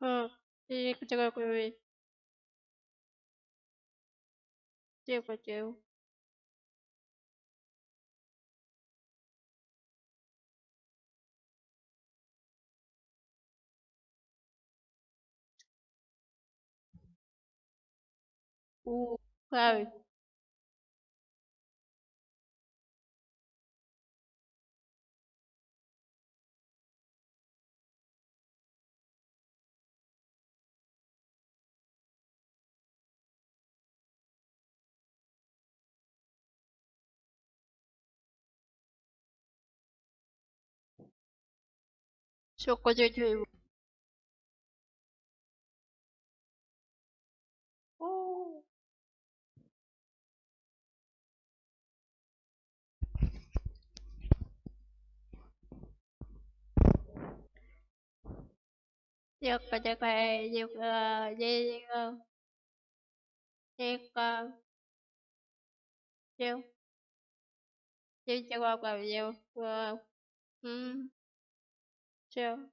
हाँ एक जगह कोई देखो ओ 証拠従事義務这个这个这个这个这个这这这个这个嗯。Sure